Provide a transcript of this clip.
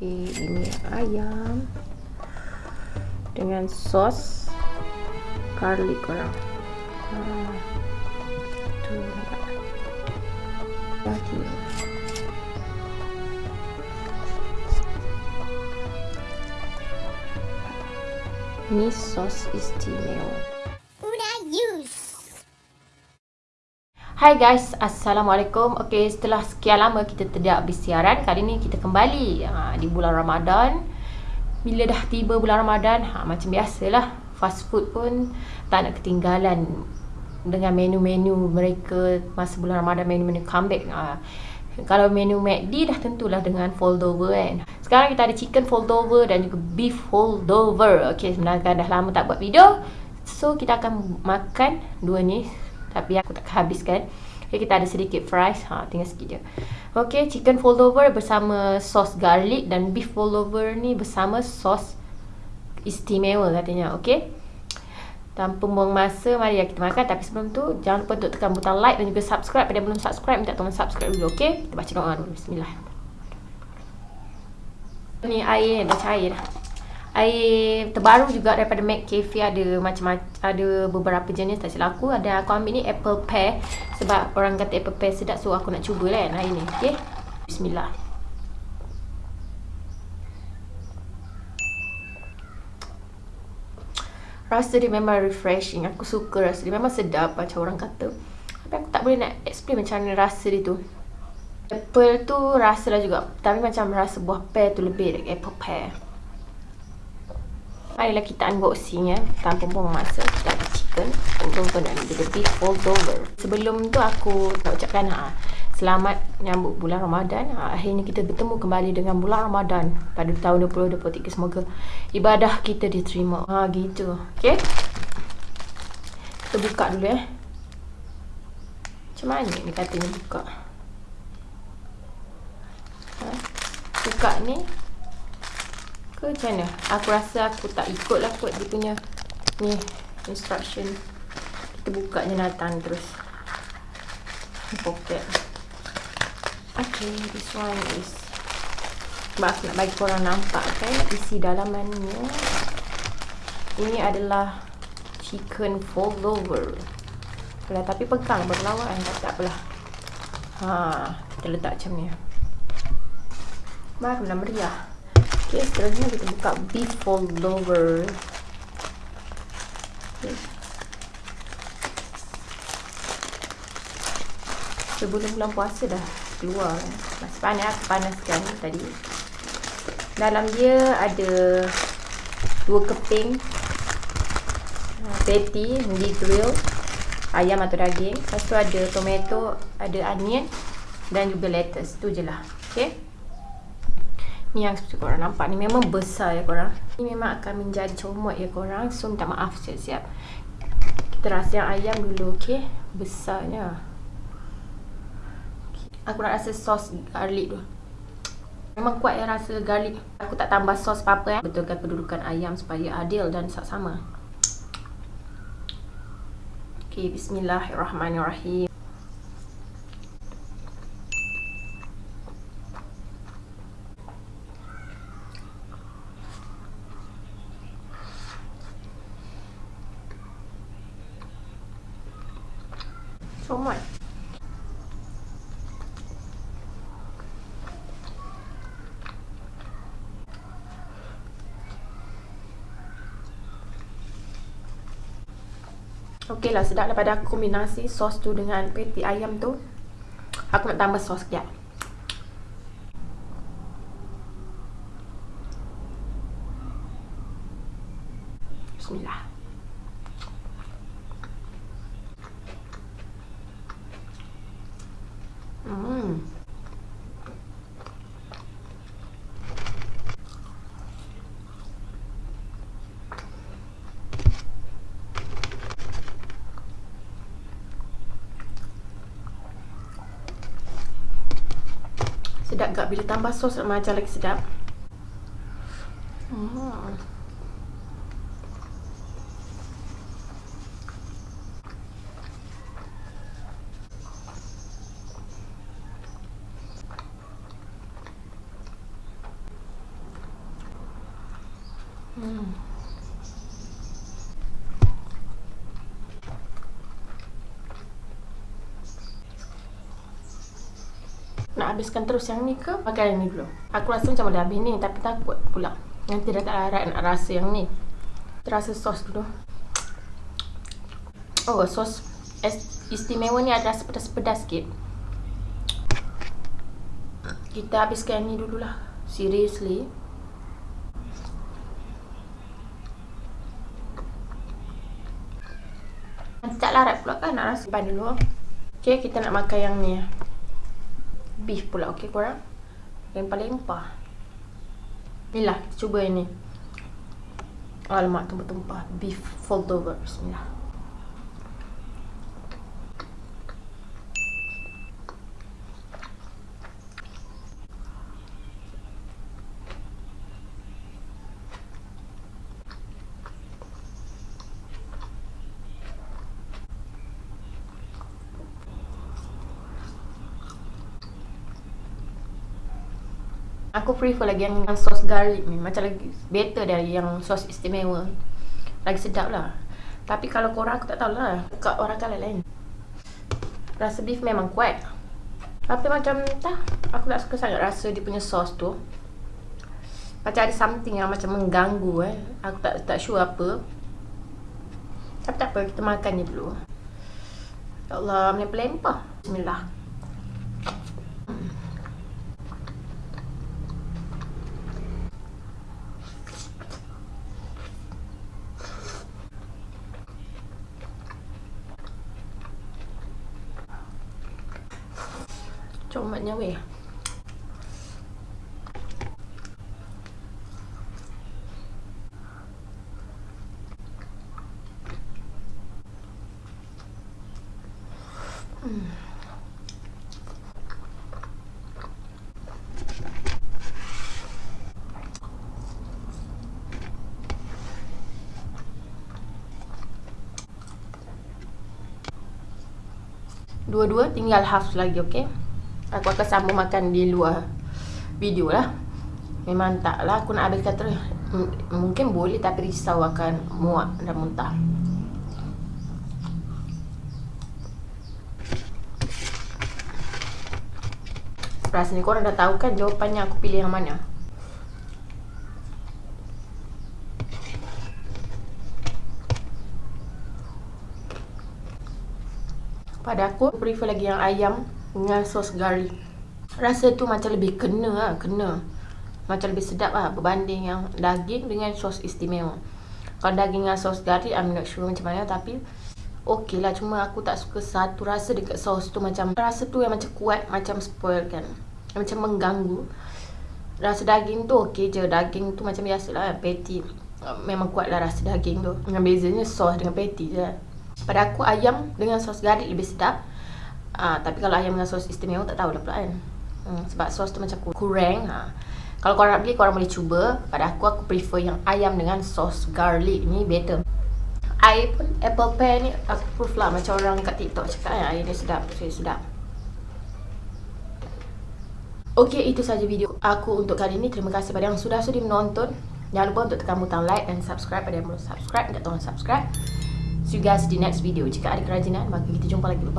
Ini ayam dengan sos garlic. Tu nampak. Lagi. Ini sos istimewa. Hai guys, Assalamualaikum. Okay, setelah sekian lama kita tidak habis siaran Kali ni kita kembali ha, di bulan Ramadan. Bila dah tiba bulan Ramadan, ha, macam biasalah Fast food pun tak nak ketinggalan Dengan menu-menu mereka. Masa bulan Ramadan Menu-menu comeback ha. Kalau menu McD dah tentulah dengan fold over kan. Sekarang kita ada chicken fold over dan juga beef fold over Okay, sebenarnya dah lama tak buat video So, kita akan makan dua ni tapi aku tak habiskan. Okay, kita ada sedikit fries. Ha, tinggal sikit je. Ok chicken fold over bersama sos garlic dan beef fold over ni bersama sos istimewa katanya. Ok tanpa buang masa mari kita makan. Tapi sebelum tu jangan lupa untuk tekan butang like dan juga subscribe. Pada belum subscribe minta tolong subscribe dulu ok kita baca doa dulu. Bismillah. Ni air dah cair dah air terbaru juga daripada McCafe ada macam-macam ada beberapa jenis tak silap aku. Ada aku ambil ni apple pear sebab orang kata apple pear sedap so aku nak cuba lah air ni. Okey? Bismillah. Rasa dia memang refreshing. Aku suka rasa dia. Memang sedap macam orang kata. Tapi aku tak boleh nak explain macam mana rasa dia tu. Apple tu rasa lah juga. Tapi macam rasa buah pear tu lebih dari apple pear Marilah kita unboxing ya. Tanpa buang masa Kita ada chicken. Fold over dan juga beef fold over Sebelum tu aku nak ucapkan ha, Selamat menyambut bulan Ramadan. Ha, Akhirnya kita bertemu kembali dengan bulan Ramadan Pada tahun 2023 Semoga ibadah kita diterima. Ha, Gitu. Okay Kita buka dulu ya Macam mana ni katanya buka? Ha, Buka ni ke macam mana? Aku rasa aku tak ikut lah kot dia punya ni instruction. Kita buka jenatan terus. Poket. Okay, this one is Maaf nak bagi korang nampak kan isi dalamannya. Ini adalah chicken fold over. Alah, tapi pegang berlawan tak, tak apalah. Ha, kita letak macam ni. Baru nak meriah. Okay, seterusnya kita buka beef fold over. Okay. Sebelum bulan puasa dah keluar. Masih panas, aku panaskan tadi. Dalam dia ada dua keping uh, patty di grill ayam atau daging. Lepas tu ada tomato, ada onion dan juga lettuce. Tu je lah. Okay. Ni yang seperti korang nampak ni memang besar ya korang. Ni memang akan menjadi comot ya korang So minta maaf siap-siap. Kita rasa yang ayam dulu okay Besarnya. Aku nak rasa sos garlic tu Memang kuat ya rasa garlic. Aku tak tambah sos apa-apa ya. Betulkan kedudukan ayam supaya adil dan sama Okay bismillahirrahmanirrahim Somot. Okey lah sedap daripada aku kombinasi sos tu dengan peti ayam tu. Aku nak tambah sos sekejap. Bismillah. sedap gak bila tambah sos macam lagi sedap. Hmm. Hmm. Habiskan terus yang ni ke? Makan yang ni dulu. Aku rasa macam dah habis ni tapi takut pula. Nanti dah tak larat nak rasa yang ni. Terasa sos dulu. Oh, sos istimewa ni ada rasa pedas-pedas sikit. Kita habiskan yang ni dululah. Seriously. Nanti tak larat pula kan nak rasa. Simpan dulu. Okay, kita nak makan yang ni. Beef pula, okay korang? Lempah-lempah. Inilah, cuba ini. Alamak, tumpah-tumpah. Beef fold over. Bismillah. Aku prefer lagi yang sos garlic ni. Macam lagi better dari yang sos istimewa. Lagi sedap lah. Tapi kalau korang aku tak tahu lah. Kat orang kala lain Rasa beef memang kuat. Tapi macam tak Aku tak suka sangat rasa dia punya sos tu. Macam ada something yang macam mengganggu eh. Aku tak tak sure apa. Tapi tak apa kita makan ni dulu. Ya Allah melempah Bismillah Comatnya weh Hmm. Dua-dua tinggal half lagi, okey? Aku akan sambung makan di luar video lah. Memang tak lah aku nak habiskan terus. Mungkin boleh tapi risau akan muak dan muntah. Rasanya korang dah tahu kan jawapannya aku pilih yang mana? Pada aku, prefer lagi yang ayam dengan sos garlic Rasa tu macam lebih kena lah, kena. Macam lebih sedap lah berbanding yang daging dengan sos istimewa. Kalau daging dengan sos garlic, I'm not sure macam mana tapi Okey lah, cuma aku tak suka satu rasa dekat sos tu macam Rasa tu yang macam kuat, macam spoil kan. Macam mengganggu. Rasa daging tu okey je, daging tu macam biasa lah, patty. Memang kuat lah rasa daging tu. Yang bezanya sos dengan patty je. Pada aku ayam dengan sos garlic lebih sedap ha, Tapi kalau ayam dengan sos istimewa tak tahu lah pula kan. Hmm, Sebab sos tu macam kurang ha. Kalau korang nak beli korang boleh cuba. Pada aku aku prefer yang ayam dengan sos garlic ni better. Air pun apple pear ni aku proof lah. Macam orang kat tiktok cakap kan air ni sedap Saya sedap. Okay itu saja video aku untuk kali ni. Terima kasih pada yang sudah sudi menonton. Jangan lupa untuk tekan butang like dan subscribe. Pada yang belum subscribe, minta tolong subscribe. See you guys di next video. Jika ada kerajinan, maka kita jumpa lagi. Bye